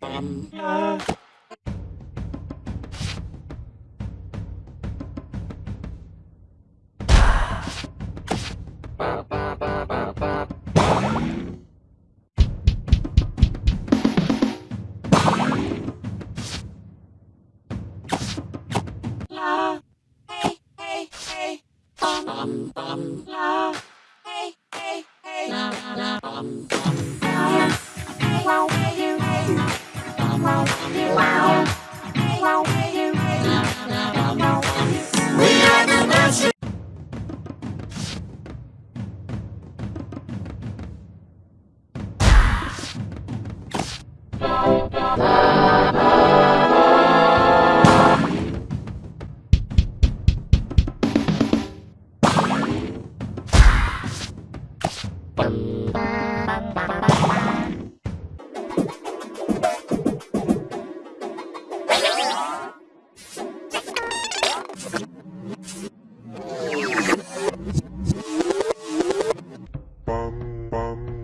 bum bum.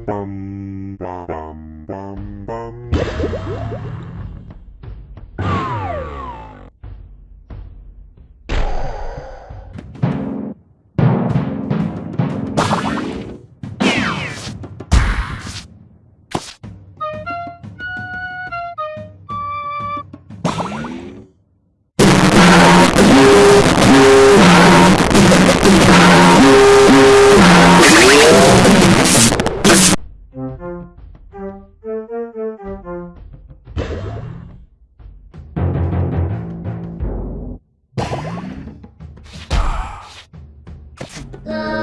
bum, ba, ba. Love.